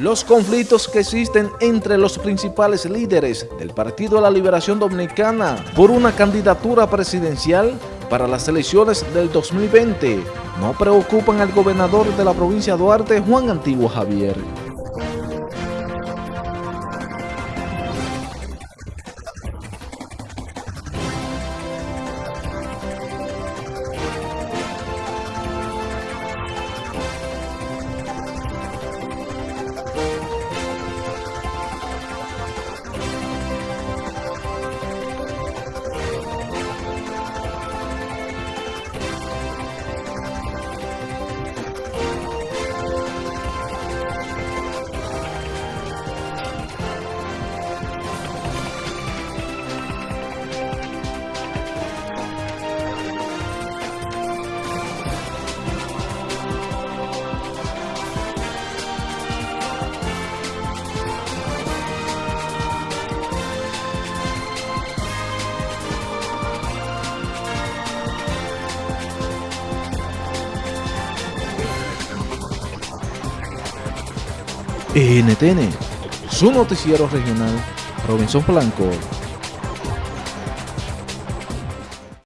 Los conflictos que existen entre los principales líderes del Partido de la Liberación Dominicana por una candidatura presidencial para las elecciones del 2020 no preocupan al gobernador de la provincia de Duarte, Juan Antiguo Javier. NTN, su noticiero regional, Robinson Blanco.